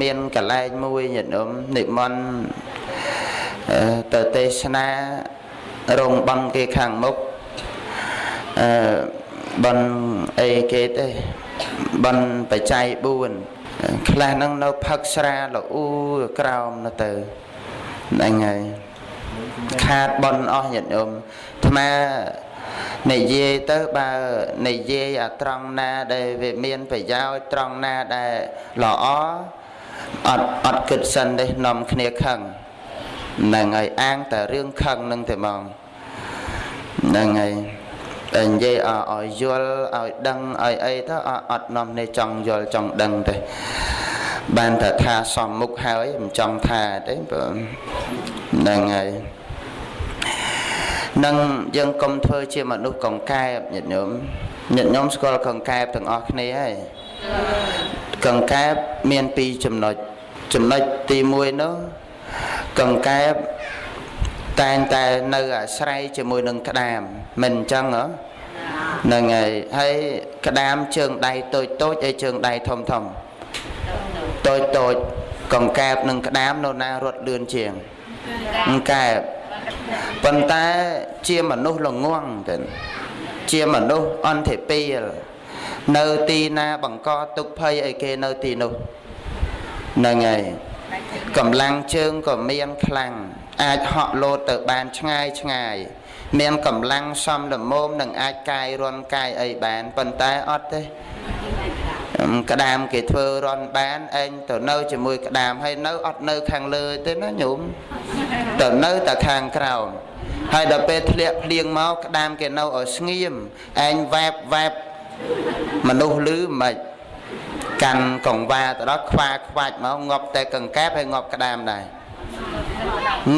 មានកលែងមួយញាតិញោមនិមន្តទៅទេសនារោងបន់គេខាងមុខអឺបន់អីគេទេបន់បច្ច័យ4ខ្លះហ្នឹងនៅផឹកស្រាលអ៊ូក្រោមទៅទៅហ្នឹងហើយខាតបន់អស់ញាតិញោមអាត្មានិយាយទៅបើនិយាយអាត្រង់ណាដែលវាមានប្រយោជន៍ត្រង់ណាដែលល្អ អត់អត់គិតសិនទេនាំគ្នាខឹងហ្នឹងហើយអាងតែរឿងខឹងនឹងតែហ្មងហ្នឹងហើយតែនិយាយឲ្យយល់ឲ្យដឹងឲ្យអីទៅអត់នាំនេះចង់យល់ចង់ដឹងទេបានតែថាសំមុខហើយមិនចង់ថាទេបងហ្នឹងហើយនឹងយើងកុំធ្វើជាមនុស្សកង្កែបញាតិញោមញាតិញោមស្គាល់កង្កែបទាំងអស់គ្នាហើយ កង្កែបមានពីរចំណុចចំណុចទី1នោះកង្កែបតែងតែនៅអាស្រ័យជាមួយនឹងក្តាមមិនអញ្ចឹងហ៎ហ្នឹងហើយហើយក្តាមជើងដៃតូចតូចហើយជើងដៃធំធំតូចតូចកង្កែបនិងក្តាមនៅណារត់លឿនជាងកង្កែបប៉ុន្តែជាមនុស្សល្ងងទៅជាមនុស្សអន្តេពីល នៅទីណាបង្កទុកភ័យឲ្យគេនៅទីនោះហ្នឹងហើយកម្លាំងជើងក៏មានខ្លាំងអាចហក់លោតទៅបានឆ្ងាយឆ្ងាយ មានកម្លាំងសំលមមនឹងអាចកាយរន់កាយអីបានប៉ុន្តែអត់ទេក្តាមគេធ្វើរន់បានឯងទៅនៅជាមួយក្តាមហើយនៅអត់នៅខាងលើទេណាញោមទៅនៅតែខាងក្រោមហើយដល់ពេលធ្លាក់ភ្លៀងមកក្តាមគេនៅឲ្យស្ងៀមឯងវ៉ែបវ៉ែប មនុស្សលឺមិនកាន់កង្វាទៅដល់ខ្វាខ្វាច់មកងាប់តែកង្កែបហើយងាប់ក្តាមដែរ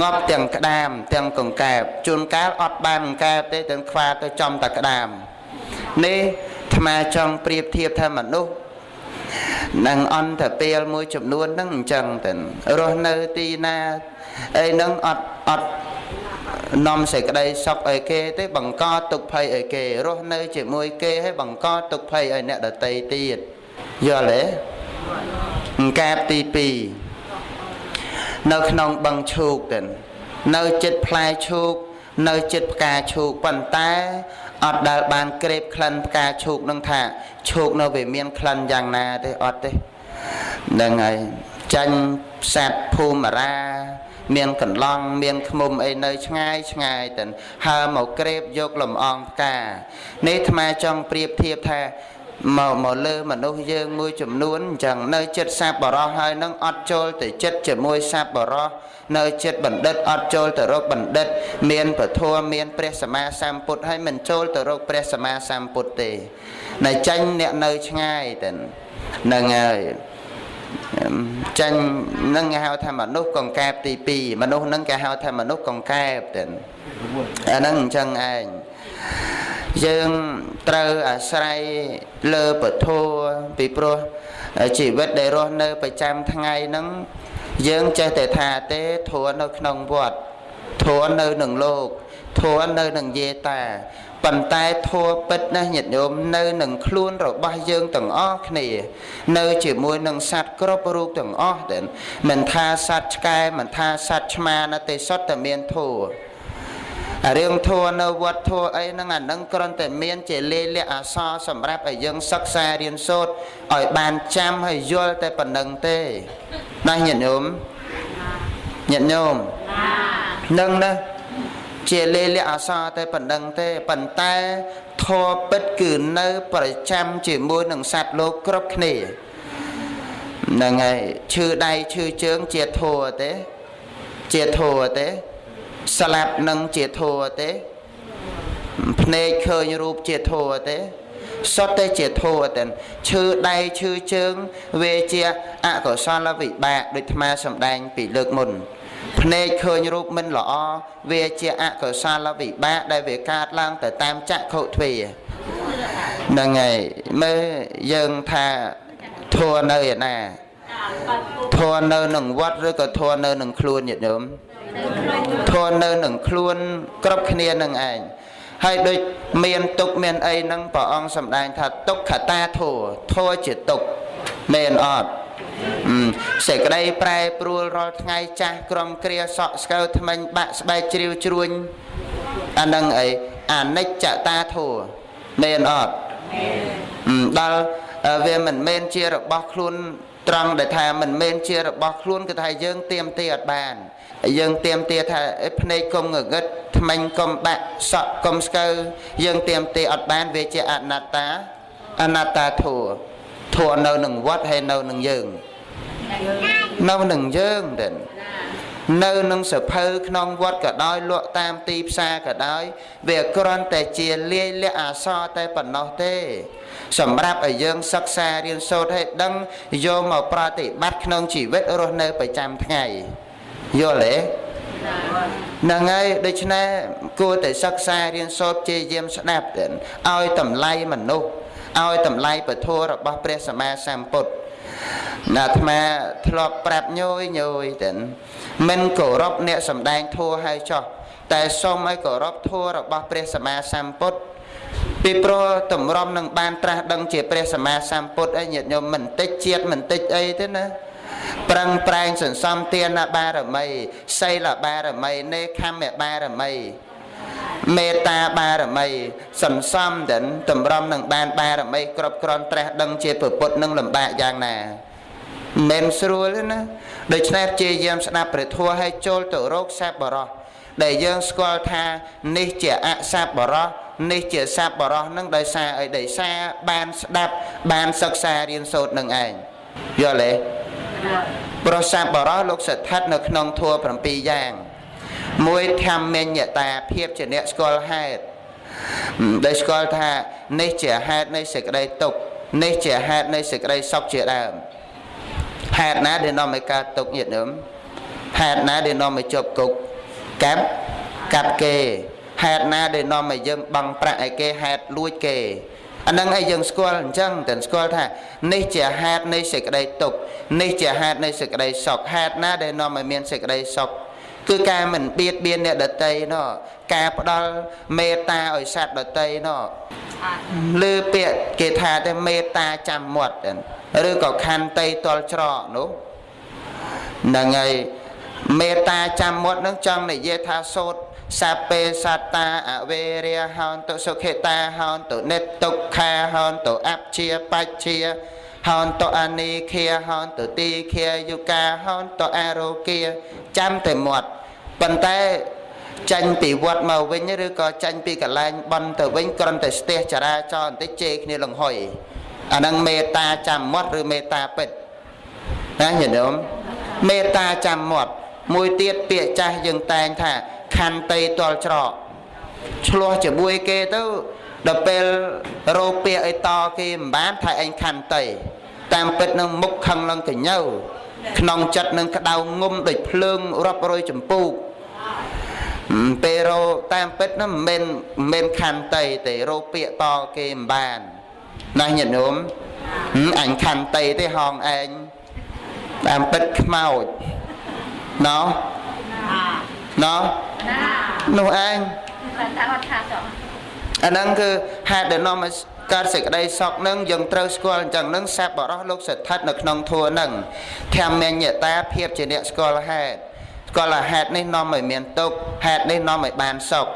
ងាប់ទាំងក្តាមទាំងកង្កែបជួនកាលអត់បានកង្កែបទេទាំងខ្វាទៅចំតែក្តាមនេះអាត្មាចង់ប្រៀបធៀបថាមនុស្សនឹងអន្តពេលមួយចំនួនហ្នឹងអញ្ចឹងទៅរស់នៅទីណាអីហ្នឹងអត់អត់ នាំសេចក្តីសុខឲ្យគេទេបង្កទុក្ខភ័យឲ្យគេរស់នៅជាមួយគេហើយបង្កទុក្ខភ័យឲ្យអ្នកដទៃទៀតយល់ទេអង្កាបទី2នៅក្នុងបឹងឈូកទៅនៅចិត្តផ្លែឈូកនៅចិត្តផ្កាឈូកប៉ុន្តែអត់ដែលបានក្រេបក្លិនផ្កាឈូកនឹងថាឈូកនៅវាមានក្លិនយ៉ាងណាទេអត់ទេហ្នឹងហើយចាញ់សัตว์ភូមិរា មានកន្លងមានឃ្មុំអីនៅឆ្ងាយឆ្ងាយទៅហើមកក្រេបយកលំអងផ្កានេះអាត្មាចង់ប្រៀបធៀបថាមកមកលើមនុស្សយើងមួយចំនួនអញ្ចឹងនៅចិត្តសាបបរោះហើយនឹងអត់ចូលទៅចិត្តជាមួយសាបបរោះនៅចិត្តបណ្ឌិតអត់ចូលទៅរកបណ្ឌិត មានពធមានព្រះសម្មាសម្ពុទ្ធហើយមិនចូលទៅរកព្រះសម្មាសម្ពុទ្ធទេនៅចាញ់អ្នកនៅឆ្ងាយទៅនឹងហើយ ចាញ់នឹងគេហៅថាមនុស្សកង្កែបទី2មនុស្សនឹងគេហៅថាមនុស្សកង្កែបទៅអាហ្នឹងអញ្ចឹងឯងយើងត្រូវអាស្រ័យលើពធពីព្រោះជីវិតដែលរស់នៅប្រចាំថ្ងៃហ្នឹងយើងចេះតែថាទេធួនៅក្នុងវត្តធួនៅនឹងលោកធួនៅនឹងយេតា ប៉ុន្តែធัวពិតណាស់ញាតិញោមនៅនឹងខ្លួនរបស់យើងទាំងអស់គ្នា នៅជាមួយនឹងសត្វគ្រប់រូបទាំងអស់ដែរមិនថាសត្វឆ្កែមិនថាសត្វឆ្មាណាទេសុទ្ធតែមានធัวរឿងធัวនៅវត្តធัวអីហ្នឹងអានឹងគ្រាន់តែមានជាលេលៈអសរសម្រាប់ឲ្យយើងសិក្សារៀនសូត្រឲ្យបានចាំហើយយល់តែប៉ុណ្្នឹងទេណាញាតិញោមញាតិញោមនឹងណា ជាលេលៈអសរតែប៉ុណ្្នឹងទេប៉ុន្តែធัวពិតគឺនៅប្រចាំជាមួយនឹងសត្វលោកគ្រប់គ្នាហ្នឹងហើយឈឺដៃឈឺជើងជាធัวទេជាធัวទេស្លាប់នឹងជាធัวទេភ្នែកឃើញរូបជាធัวទេសុទ្ធតែជាធัวតែឈឺដៃឈឺជើងវាជាអកុសលវិបាកដូចអាត្មាសម្ដែងពីលើកមុន ភ្នែកឃើញរូបមិនល្អវាជាអកុសលវិបាកដែលវាកើតឡើងទៅតាមចក្ខុទ្វាហ្នឹងហើយមើលយើងថាធัวនៅឯណាធัวនៅនឹងវត្តឬក៏ធัวនៅនឹងខ្លួនញាតិញោមធននៅនឹងខ្លួនគ្រប់គ្នានឹងឯងហើយដូចមានទុកមានអីហ្នឹងព្រះអង្គសម្ដែងថាទុកខតាធัวធัวជាទុកមែនអត់ អឺ សេចក្តីប្រែប្រួលរាល់ថ្ងៃចាស់ក្រុមគ្រាសក់ស្កូវថ្មិញបាក់ស្បែកជ្រាវជ្រួញអានឹងអីអនិច្ចតាធัวមែនអត់មែនដល់វាមិនមែនជារបស់ខ្លួនត្រង់ដែលថាមិនមែនជារបស់ខ្លួនគឺថាយើងទៀមទាអត់បានយើងទៀមទាថាភ្នែកកុំងងឹតថ្មិញកុំបាក់សក់កុំស្កូវយើងទៀមទាអត់បានវាជាអនត្តាអនត្តាធัวធัวនៅនឹងវត្តហើយនៅនឹងយើង នៅនឹងយើងទេនៅនឹងសភៅក្នុងវត្តក៏ដោយលក់តាមទីផ្សារក៏ដោយវាគ្រាន់តែជាលាយលក្ខអសរតែប៉ុណ្ណោះទេ សម្រាប់ឲ្យយើងសិក្សារៀនសូត្រឲ្យដឹងយកមកប្រតិបត្តិក្នុងជីវិតរស់នៅប្រចាំថ្ងៃយល់ទេហ្នឹងហើយដូច្នេះគួរតែសិក្សារៀនសូត្រជាយាមស្ដាប់ទៅឲ្យតម្លៃមនុស្សឲ្យតម្លៃពធរបស់ព្រះសម្មាសម្ពុទ្ធ អាត្មាធ្លាប់ប្រាប់ញយញយទៅមិនគោរពអ្នកសំដែងធัวហើយចោះតែសូមឲ្យគោរពធัวរបស់ព្រះសម្មាសម្ពុទ្ធពីព្រោះតម្រុំនឹងបានត្រាស់ដឹងជាព្រះសម្មាសម្ពុទ្ធអីញាតិញោមមិនតិចជាតិមិនតិចអីទេណាប្រឹងប្រែងសន្សំទានបារមីសីលបារមីនេខម្មបារមី មេត្តាបារមីសន្សំទៅតម្រុំនឹងបានបារមីគ្រប់គ្រាន់ត្រាស់ដឹងជាពុទ្ធនឹងលំបាកយ៉ាងណាមិនស្រួលទេណាដូច្នេះជាយាមស្ដាប់ព្រះធម៌ឲ្យចូលទៅរកស័ព្ទបរោះដែលយើងស្គាល់ថានេះជាអស័ព្ទបរោះនេះជាស័ព្ទបរោះនឹងដោយសារអីដោយសារបានស្ដាប់បានសិក្សារៀនសូត្រនឹងឯងយល់ទេប្រស័ព្ទបរោះលោកស្ថិតនៅក្នុងធម៌7យ៉ាង មួយធម្មញ្ញតាភាពជាអ្នកស្គាល់ហេតុដែលស្គាល់ថានេះជាហេតុនៃសេចក្តីទុក្ខនេះជាហេតុនៃសេចក្តីសុខជាដើមហេតុណាដែលនាំឲ្យកើតទុកញាតិញោមហេតុណាដែលនាំឲ្យជាប់គុកកាប់កាប់គេហេតុណាដែលនាំឲ្យយើងបង់ប្រាក់ឲ្យគេហេតុលួចគេអានឹងឲ្យយើងស្គាល់អញ្ចឹងតែស្គាល់ថានេះជាហេតុនៃសេចក្តីទុកនេះជាហេតុនៃសេចក្តីសុខហេតុណាដែលនាំឲ្យមានសេចក្តីសុខ គឺការមិនបៀតបៀនអ្នកដតីណោះការផ្ដល់មេត្តាឲ្យសត្វដតីណោះលើពាក្យគេថាតែមេត្តាចាំមាត់ឬក៏ខន្តីតល់ច្រកនោះហ្នឹងហើយមេត្តាចាំមាត់នឹងចង់និយាយថាសូត្រសាពេសត្តាអវេរាហោនតុសុខេតាហោនតុនិតទុក្ខាហោនតុអព្យាបច្ជាហោនតុអនីខាហោនតុទីខាយុកាហោនតុអរោគាចាំតែមាត់ ប៉ុន្តែចាញ់ពីវត្តមកវិញឬក៏ចាញ់ពីកន្លែងបន់ទៅវិញគ្រាន់តែស្ទះចរាចរណ៍បន្តិចជេរគ្នាលង្ហុយអាហ្នឹងមេត្តាចាំមាត់ឬមេត្តាពិតណាញាតិញោមមេត្តាចាំមាត់មួយទៀតពាក្យចាស់យើងតែងថាខន្តីតលច្រកឆ្លោះជាមួយគេទៅដល់ពេលរោពាក្យអីតគេមិនបានថាឯងខន្តីតាមពិតនឹងមុខខឹងឡើងកញើក្នុងចិត្តនឹងក្តៅងុំដូចភ្លើងរាប់រយចម្ពូក ពេលរោតាមពិតនោះមិនមែនមិនខន្តីទេរោពាក្យតគេមិនបានណាញាតិញោមអញខន្តីទេហងឯងតាមពិតខ្មោចណោណោនោះឯងតែអត់ថាចុះអាហ្នឹងគឺហេតុដែលនាំឲ្យកើតសេចក្តីសុខនឹងយើងត្រូវស្គាល់អញ្ចឹងនឹងសត្វបរោះលោកស្ថិតនៅក្នុងធัวនឹងធម្មញ្ញតាភាពជាអ្នកស្គាល់ហេតុ ស្គាល់ហេតុនេះនាំឲ្យមានទុក្ខហេតុនេះនាំឲ្យបានសុខ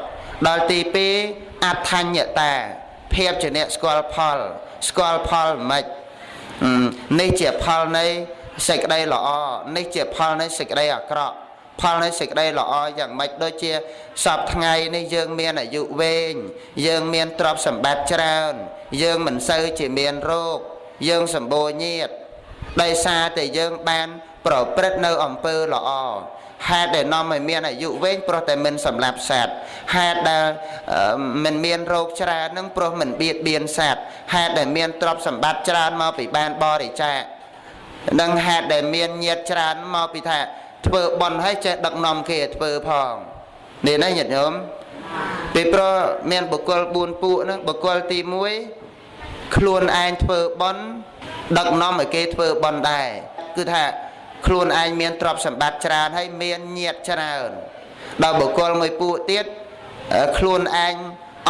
ដល់ទី2អថញ្ញតាភាពជាអ្នកស្គាល់ផល ស្គាល់ផលមិននេះជាផលនៃសេចក្តីល្អនេះជាផលនៃសេចក្តីអាក្រក់ផលនៃសេចក្តីល្អយ៉ាងម៉េចដូចជាសពថ្ងៃនេះយើងមានអាយុវែងយើងមានទ្រព្យសម្បត្តិច្រើន យើងមិនសូវជាមានរោគយើងសម្បូរញាតដោយសារតែយើងបាន ប្រព្រឹត្តនៅអំពើល្អហេតុដែលនាំឲ្យមានអាយុវែងព្រោះតែមិនសម្លាប់សត្វហេតុដែលមិនមានរោគច្រើននឹងព្រោះមិនបៀតបៀនសត្វហេតុដែលមានទ្រព្យសម្បត្តិច្រើនមកពីបានបរិច្ចាគនឹងហេតុដែលមានញាតច្រើនមកពីថាធ្វើបន់ឲ្យចេះដឹកនាំគេធ្វើផងនេះណាញាតិញោមពីព្រោះមានបុគ្គល4ពួកហ្នឹងបុគ្គលទី1ខ្លួនឯងធ្វើបន់ដឹកនាំឲ្យគេធ្វើបន់ដែរគឺថា ខ្លួនឯងមានទ្រព្យសម្បត្តិច្រើនហើយមានញាតច្រើនដល់បុគ្គលមួយពួកទៀតខ្លួនឯង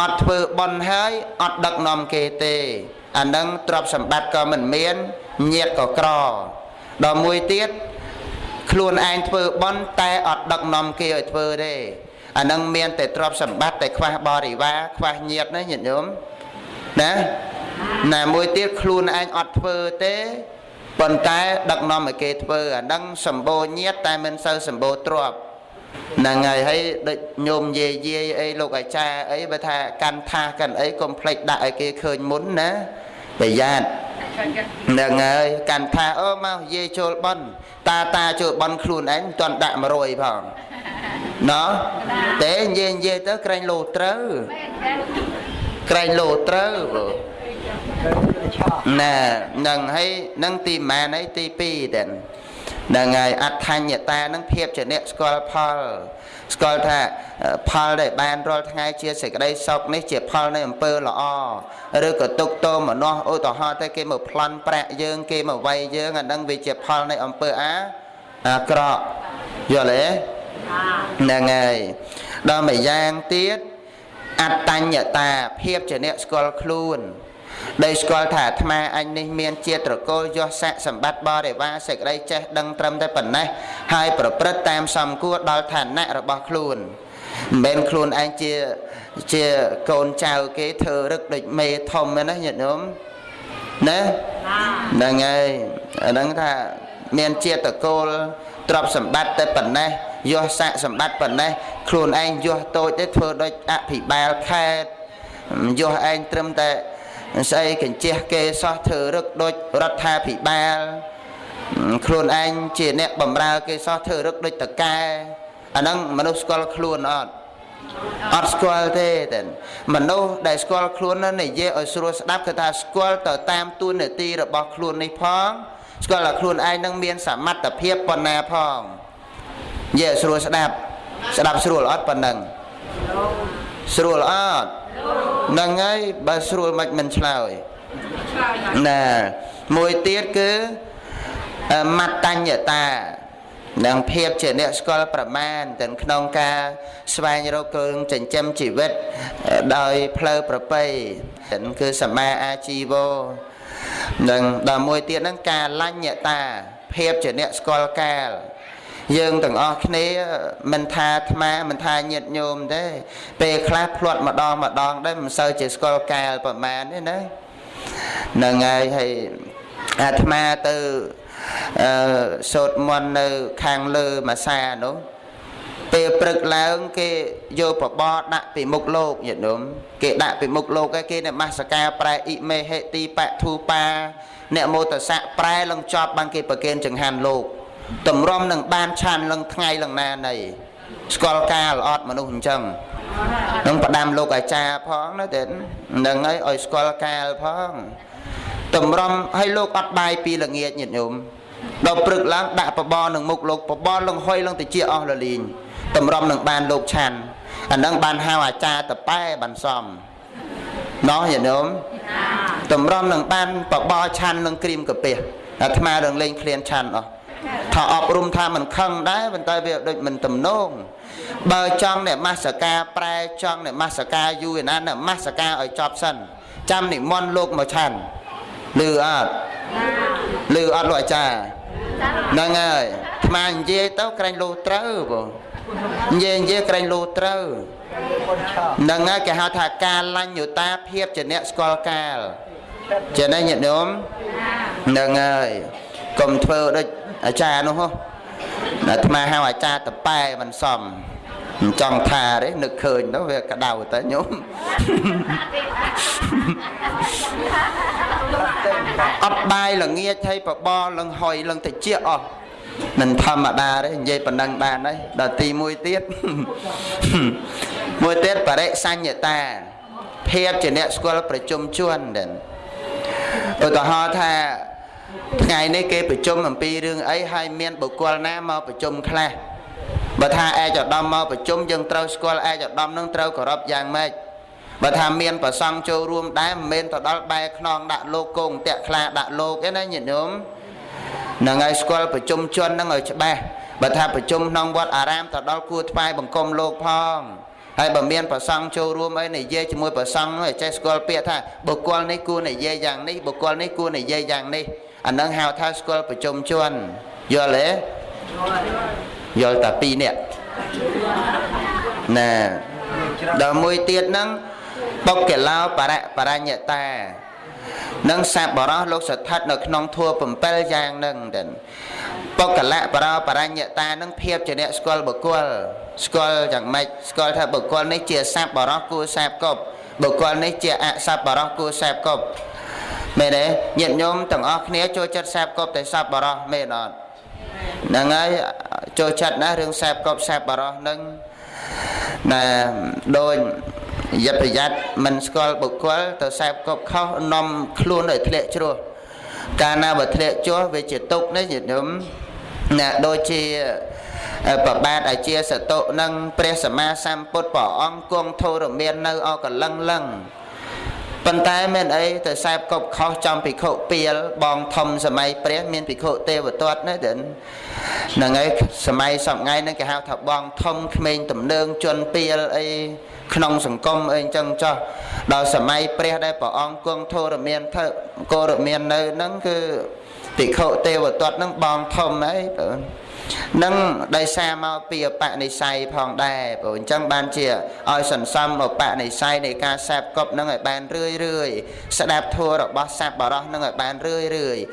អត់ធ្វើបន់ហើយអត់ដឹកនាំគេទេអានឹងទ្រព្យសម្បត្តិក៏មិនមានញាតក៏ក្រដល់មួយទៀតខ្លួនឯងធ្វើបន់តែអត់ដឹកនាំគេឲ្យធ្វើទេអានឹងមានតែទ្រព្យសម្បត្តិតែខ្វះបរិវារខ្វះញាតិណាញាតិញោមណាណាមួយទៀតខ្លួនឯងអត់ធ្វើទេ ប៉ុន្តែដឹកនាំឲ្យគេធ្វើអានឹងសម្បូរញាតិតែមិនសូវសម្បូរទ្រព្យហ្នឹងហើយហើយដូចញោមយាយយាយអីលោកអាចារ្យអីបើថាកាន់ថាសកាន់អីកុំភ្លេចដាក់ឲ្យគេឃើញមុនណាប្រយ័ត្នហ្នឹងហើយកាន់ថាអូមកយាយចូលបន់តាតាចូលបន់ខ្លួនឯងមិនទាន់ដាក់100ផងណោះតែនិយាយនិយាយទៅក្រែងលោត្រូវក្រែងលោត្រូវ ណែនឹងហើយនឹងទីម៉ានហើយទី2តែហ្នឹងហើយអដ្ឋញ្ញតានឹងភាពជាអ្នកស្គាល់ផលស្គាល់ថាផលដែលបានរាល់ថ្ងៃជាសេចក្តីសុខនេះជាផលនៃអំពើល្អឬក៏ទុកទោមនោះឧទាហរណ៍ទៅគេមកប្លន់ប្រាក់យើងគេមកវាយយើងអានឹងវាជាផលនៃអំពើអាអាក្រក់យល់ទេហ្នឹងហើយដល់មួយយ៉ាងទៀតអត្តញ្ញតាភាពជាអ្នកស្គាល់ខ្លួន ដែលស្គាល់ថាអាត្មាអញនេះមានជាត្រកូលយសស័កសម្បត្តិបរិវារសេចក្តីចេះដឹងត្រឹមតែប៉ុណ្ណេះហើយប្រព្រឹត្តតាមសំគួរដល់ឋានៈរបស់ខ្លួនមិនមែនខ្លួនឯងជាជាកូនចៅគេធ្វើរឹកដូចមេធំណាញាតិញោមណាហ្នឹងហើយអាហ្នឹងថាមានជាតកូលទ្រព្យសម្បត្តិតែប៉ុណ្ណេះយោស័កសម្បត្តិប៉ុណ្ណេះខ្លួនឯងយោតូចទេធ្វើដូចអភិបាលខេត្តយោឯងត្រឹមតែ ស្អីកញ្ជះគេសោះធ្វើរឹកដូចរដ្ឋាភិបាលខ្លួនឯងជាអ្នកបម្រើគេសោះធ្វើរឹកដូចតកែអាហ្នឹងមនុស្សស្គាល់ខ្លួនអត់អត់ស្គាល់ទេតែមនុស្សដែលស្គាល់ខ្លួននិយាយឲ្យស្រួលស្ដាប់គឺថាស្គាល់ទៅតាមទួនាទីរបស់ខ្លួននេះផងស្គាល់ថាខ្លួនឯងនឹងមានសមត្ថភាពប៉ុណ្ណាផងនិយាយស្រួលស្ដាប់ស្ដាប់ស្រួលអត់ប៉ុណ្ណឹងស្រួលអត់ ហ្នឹងហើយបើស្រួលមិនមិនឆ្លើយណាមួយទៀតគឺមត្តញ្ញតានិងភាពជាអ្នកស្គាល់ប្រមាណទាំងក្នុងការស្វែងរកគើងចិញ្ចឹមជីវិតដោយផ្លូវប្រពៃគឺសមាអាជីវោនិងដល់មួយទៀតហ្នឹងការលញ្ញតាភាពជាអ្នកស្គាល់កាល យើងទាំងអស់គ្នាមិនថាអាត្មាមិនថាញាតិញោមទេពេលខ្លះភ្លាត់ម្ដងម្ដងដែរមិនសូវជាស្គាល់កាលប្រមាណទេណាហ្នឹងហើយហើយអាត្មាទៅអឺសូត្រមន្តនៅខាងលើមួយសានោះពេលព្រឹកឡើងគេយកបបរដាក់ពីមុខលោកញាតិញោមគេដាក់ពីមុខលោកហើយគេនមស្ការប្រែអ៊ីមេហេទីបធូបាអ្នកមោតស័កប្រែលងចប់បានគេប្រគេនចង្ហាន់លោក តម្រុំនឹងបានឆានលឹងថ្ងៃលឹងណានៃស្គាល់ការល្អត់មនុស្សអញ្ចឹងនឹងផ្ដាំលោកអាចារ្យផងណាតែនឹងឲ្យឲ្យស្គាល់កាលផងតម្រុំឲ្យលោកអត់បាយពីល្ងាចញាតិញោមដល់ព្រឹកឡើងដាក់បបរនឹងមុខលោកបបរលងហុយលងតិចអស់លលីងតម្រុំនឹងបានលោកឆាន់អានឹងបានហៅអាចារ្យតប៉ែបានសំណោះញាតិញោមតម្រុំនឹងបានបបរឆាន់នឹងក្រៀមកាពះអាត្មារងលេងឃ្លានឆាន់អស់ ថាអប់រំថាមិនខឹងដែរប៉ុន្តែវាដូចមិនទំនងបើចង់អ្នកមាសកាប្រែចង់អ្នកមាសកាយូរឯណាអ្នកមាសកាឲ្យចប់សិនចាំនិមន្តលោកមកឆាន់លឺអត់លឺអត់លោកអាចារ្យហ្នឹងហើយថ្មនិយាយទៅក្រែងលោត្រូវបងនិយាយនិយាយក្រែងលោត្រូវហ្នឹងហើយគេហៅថាការលាញ់យុតាភាពជាអ្នកស្គាល់កាលចេះទេញាតិញោមហ្នឹងហើយកុំធ្វើដូច អាចារ្យនោះហ៎អាត្មាហៅអាចារ្យតប៉ែមិនសមមិនចង់ថាទេនឹកឃើញទៅវាក្តៅទៅញោមអត់បាយល្ងាចហើយបបរលឹងហុយលឹងតិចអស់មិនធម្មតាទេនិយាយប៉ុណ្ណឹងបានហើយដល់ទី1ទៀតមួយទៀតបរិសញ្ញតាភាពជាអ្នកស្គាល់ប្រជុំជនដែរឧទាហរណ៍ថា ថ្ងៃនេះគេប្រជុំអំពីរឿងអីហើយមានបុគ្គលណាមកប្រជុំខ្លះបើថាឯកឧត្តមមកប្រជុំយើងត្រូវស្គាល់ឯកឧត្តមនឹងត្រូវគោរពយ៉ាងម៉េចបើថាមានប្រសង់ចូលរួមដែរមិនមែនទៅដល់បែខ្នងដាក់លោកគង់តាក់ខ្លាដាក់លោកទេណាញាតិញោមនឹងឲ្យស្គាល់ប្រជុំជននឹងឲ្យច្បាស់បើថាប្រជុំក្នុងវត្តអារាមទៅដល់គួរថ្វាយបង្គំលោកផងហើយបើមានប្រសង់ចូលរួមអីនិយាយជាមួយប្រសង់នោះឲ្យចេះស្គាល់ពាក្យថាបុគ្គលនេះគួរនិយាយយ៉ាងនេះបុគ្គលនេះគួរនិយាយយ៉ាងនេះ អានឹងហៅថាស្គាល់ប្រជុំជនយល់ទេយល់តែ2នាក់ណាដល់មួយទៀតហ្នឹងបុកកេឡោបរៈបរញ្ញតានឹងសាបរោះលោកស្ថិតនៅក្នុងធัว7យ៉ាងនឹងទៅបុគ្គលៈបរោបរញ្ញតានឹងភាពជាអ្នកស្គាល់បុគ្គលស្គាល់យ៉ាងម៉េចស្គាល់ថាបុគ្គលនេះជាសាបរោះគួរសាបគប់បុគ្គលនេះជាអសាបរោះគួរសាបគប់ មែនទេញាតិញោមទាំងអស់គ្នាចូលចិត្តសែបកប់តែសัพបរោះមែនអត់ហ្នឹងហើយចូលចិត្តណារឿងសែបកប់សែបបរោះហ្នឹងណាដូចយត្តប្រយ័ត្នមិនស្គាល់បុគ្គលទៅសែបកប់ខុសនាំខ្លួនឲ្យធ្លាក់ជ្រោះកាលណាបើធ្លាក់ចុះវាជាទុកនេះញាតិញោមណាដូចជាប្របាទអាជាសតុនឹងព្រះសម្មាសម្ពុទ្ធព្រះអង្គគង់ធរមាននៅអកលឹងលឹង ប៉ុន្តែមានអីទៅសែបកប់ខុសចំភិក្ខុពីលបងធំសម័យព្រះ មានភិក្ខុទេវទត្តណាទៅហ្នឹងហើយសម័យសពថ្ងៃហ្នឹងគេហៅថាបងធំក្មេងទំនើងជន់ពីលអីក្នុងសង្គមអីអញ្ចឹងចោះដល់សម័យព្រះដែលព្រះអង្គគង់ធរមានធ្វើគោរមាននៅហ្នឹងគឺភិក្ខុទេវទត្តហ្នឹងបងធំអីបង នឹងដោយសារមកពីអបនិស័យផងដែរព្រោះអញ្ចឹងបានជាឲ្យសន្សំអបនិស័យនៃការសាបកប់នឹងឲ្យបានរឿយរឿយស្ដាប់ធัวរបស់សัพបរោះនឹងឲ្យបានរឿយរឿយ